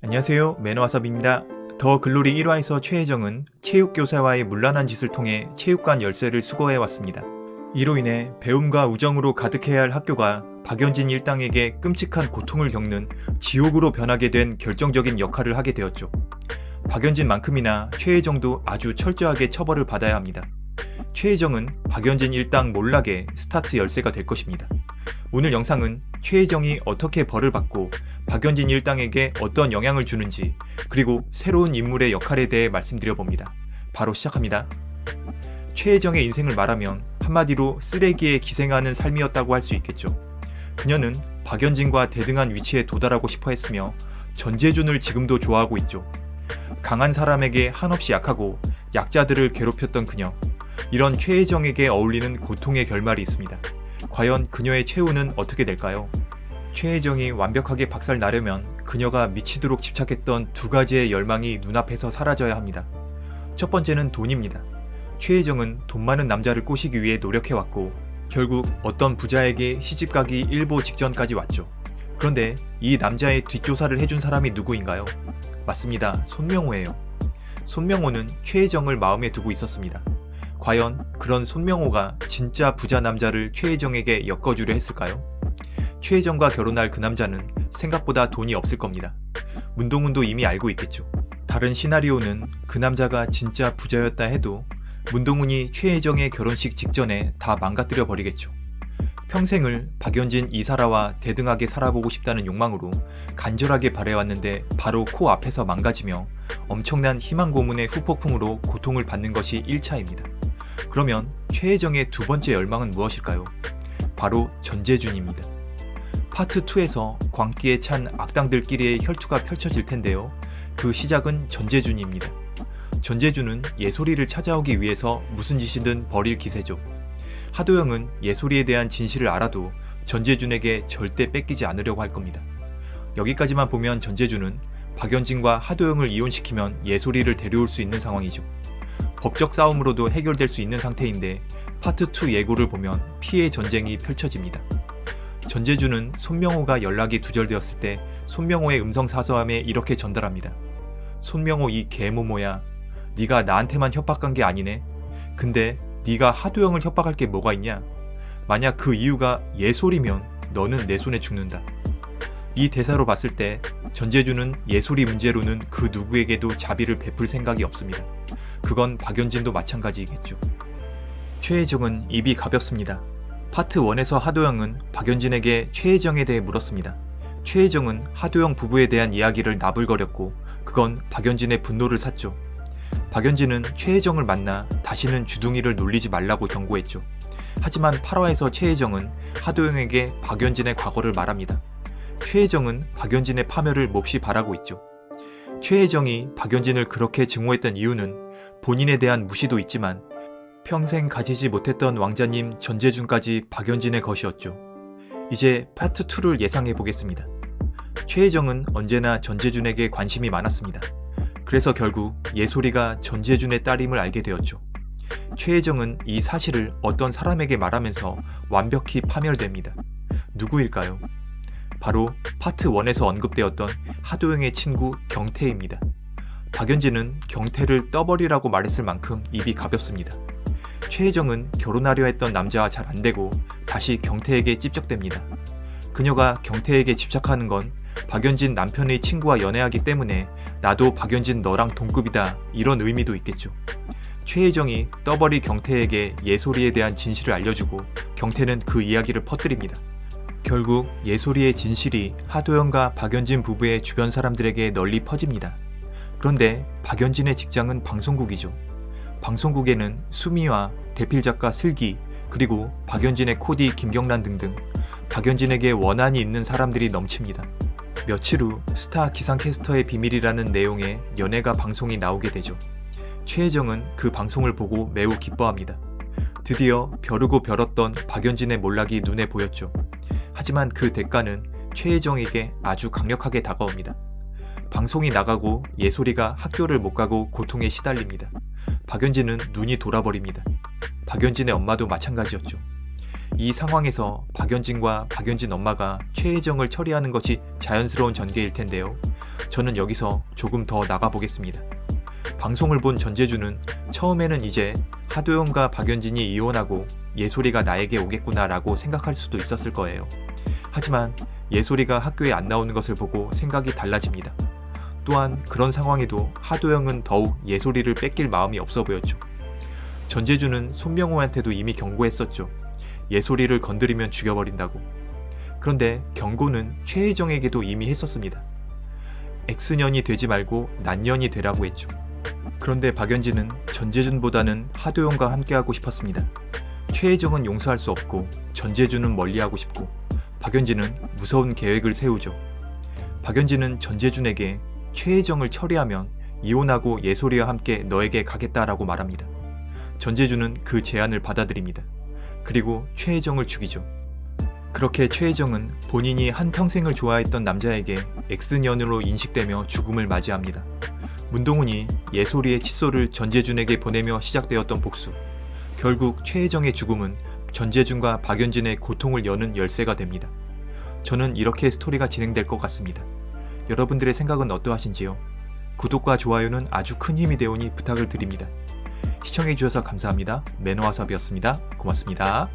안녕하세요 매너와섭입니다. 더 글로리 1화에서 최혜정은 체육교사와의 문란한 짓을 통해 체육관 열쇠를 수거해왔습니다. 이로 인해 배움과 우정으로 가득해야 할 학교가 박연진 일당에게 끔찍한 고통을 겪는 지옥으로 변하게 된 결정적인 역할을 하게 되었죠. 박연진만큼이나 최혜정도 아주 철저하게 처벌을 받아야 합니다. 최혜정은 박연진 일당 몰락의 스타트 열쇠가 될 것입니다. 오늘 영상은 최혜정이 어떻게 벌을 받고 박연진 일당에게 어떤 영향을 주는지 그리고 새로운 인물의 역할에 대해 말씀드려봅니다. 바로 시작합니다. 최혜정의 인생을 말하면 한마디로 쓰레기에 기생하는 삶이었다고 할 수 있겠죠. 그녀는 박연진과 대등한 위치에 도달하고 싶어 했으며 전재준을 지금도 좋아하고 있죠. 강한 사람에게 한없이 약하고 약자들을 괴롭혔던 그녀. 이런 최혜정에게 어울리는 고통의 결말이 있습니다. 과연 그녀의 최후는 어떻게 될까요? 최혜정이 완벽하게 박살 나려면 그녀가 미치도록 집착했던 두 가지의 열망이 눈앞에서 사라져야 합니다. 첫 번째는 돈입니다. 최혜정은 돈 많은 남자를 꼬시기 위해 노력해왔고 결국 어떤 부자에게 시집가기 일보 직전까지 왔죠. 그런데 이 남자의 뒷조사를 해준 사람이 누구인가요? 맞습니다. 손명호예요. 손명호는 최혜정을 마음에 두고 있었습니다. 과연 그런 손명호가 진짜 부자 남자를 최혜정에게 엮어주려 했을까요? 최혜정과 결혼할 그 남자는 생각보다 돈이 없을 겁니다. 문동훈도 이미 알고 있겠죠. 다른 시나리오는 그 남자가 진짜 부자였다 해도 문동훈이 최혜정의 결혼식 직전에 다 망가뜨려 버리겠죠. 평생을 박연진 이사라와 대등하게 살아보고 싶다는 욕망으로 간절하게 바래왔는데 바로 코앞에서 망가지며 엄청난 희망 고문의 후폭풍으로 고통을 받는 것이 1차입니다. 그러면 최혜정의 두 번째 열망은 무엇일까요? 바로 전재준입니다. 파트 2에서 광기에 찬 악당들끼리의 혈투가 펼쳐질 텐데요. 그 시작은 전재준입니다. 전재준은 예솔이를 찾아오기 위해서 무슨 짓이든 벌일 기세죠. 하도영은 예솔이에 대한 진실을 알아도 전재준에게 절대 뺏기지 않으려고 할 겁니다. 여기까지만 보면 전재준은 박연진과 하도영을 이혼시키면 예솔이를 데려올 수 있는 상황이죠. 법적 싸움으로도 해결될 수 있는 상태인데 파트 2 예고를 보면 피해 전쟁이 펼쳐집니다. 전재준은 손명호가 연락이 두절되었을 때 손명호의 음성 사서함에 이렇게 전달합니다. 손명호 이 개모모야 네가 나한테만 협박한 게 아니네. 근데 네가 하도영을 협박할 게 뭐가 있냐? 만약 그 이유가 예솔이면 너는 내 손에 죽는다. 이 대사로 봤을 때 전재준은 예솔이 문제로는 그 누구에게도 자비를 베풀 생각이 없습니다. 그건 박연진도 마찬가지이겠죠. 최혜정은 입이 가볍습니다. 파트 1에서 하도영은 박연진에게 최혜정에 대해 물었습니다. 최혜정은 하도영 부부에 대한 이야기를 나불거렸고 그건 박연진의 분노를 샀죠. 박연진은 최혜정을 만나 다시는 주둥이를 놀리지 말라고 경고했죠. 하지만 8화에서 최혜정은 하도영에게 박연진의 과거를 말합니다. 최혜정은 박연진의 파멸을 몹시 바라고 있죠. 최혜정이 박연진을 그렇게 증오했던 이유는 본인에 대한 무시도 있지만 평생 가지지 못했던 왕자님 전재준까지 박연진의 것이었죠. 이제 파트 2를 예상해 보겠습니다. 최혜정은 언제나 전재준에게 관심이 많았습니다. 그래서 결국 예솔이가 전재준의 딸임을 알게 되었죠. 최혜정은 이 사실을 어떤 사람에게 말하면서 완벽히 파멸됩니다. 누구일까요? 바로 파트 1에서 언급되었던 하도영의 친구 경태입니다. 박연진은 경태를 떠버리라고 말했을 만큼 입이 가볍습니다. 최혜정은 결혼하려 했던 남자와 잘 안되고 다시 경태에게 찝적됩니다. 그녀가 경태에게 집착하는 건 박연진 남편의 친구와 연애하기 때문에 나도 박연진 너랑 동급이다 이런 의미도 있겠죠. 최혜정이 떠버리 경태에게 예솔이에 대한 진실을 알려주고 경태는 그 이야기를 퍼뜨립니다. 결국 예솔이의 진실이 하도영과 박연진 부부의 주변 사람들에게 널리 퍼집니다. 그런데 박연진의 직장은 방송국이죠. 방송국에는 수미와 대필 작가 슬기 그리고 박연진의 코디 김경란 등등 박연진에게 원한이 있는 사람들이 넘칩니다. 며칠 후 스타 기상캐스터의 비밀이라는 내용의 연예가 방송이 나오게 되죠. 최혜정은 그 방송을 보고 매우 기뻐합니다. 드디어 벼르고 벼렀던 박연진의 몰락이 눈에 보였죠. 하지만 그 대가는 최혜정에게 아주 강력하게 다가옵니다. 방송이 나가고 예솔이가 학교를 못 가고 고통에 시달립니다. 박연진은 눈이 돌아버립니다. 박연진의 엄마도 마찬가지였죠. 이 상황에서 박연진과 박연진 엄마가 최혜정을 처리하는 것이 자연스러운 전개일 텐데요. 저는 여기서 조금 더 나가보겠습니다. 방송을 본 전재주는 처음에는 이제 하도영과 박연진이 이혼하고 예솔이가 나에게 오겠구나 라고 생각할 수도 있었을 거예요. 하지만 예솔이가 학교에 안 나오는 것을 보고 생각이 달라집니다. 또한 그런 상황에도 하도영은 더욱 예솔이를 뺏길 마음이 없어 보였죠. 전재주는 손명호한테도 이미 경고했었죠. 예솔이를 건드리면 죽여버린다고. 그런데 경고는 최혜정에게도 이미 했었습니다. X년이 되지 말고 난년이 되라고 했죠. 그런데 박연진은 전재준보다는 하도영과 함께하고 싶었습니다. 최혜정은 용서할 수 없고 전재준은 멀리하고 싶고 박연진은 무서운 계획을 세우죠. 박연진은 전재준에게 최혜정을 처리하면 이혼하고 예솔이와 함께 너에게 가겠다라고 말합니다. 전재준은 그 제안을 받아들입니다. 그리고 최혜정을 죽이죠. 그렇게 최혜정은 본인이 한평생을 좋아했던 남자에게 X년으로 인식되며 죽음을 맞이합니다. 문동훈이 예솔이의 칫솔을 전재준에게 보내며 시작되었던 복수. 결국 최혜정의 죽음은 전재준과 박연진의 고통을 여는 열쇠가 됩니다. 저는 이렇게 스토리가 진행될 것 같습니다. 여러분들의 생각은 어떠하신지요? 구독과 좋아요는 아주 큰 힘이 되오니 부탁을 드립니다. 시청해주셔서 감사합니다. 매너와섭이었습니다. 고맙습니다.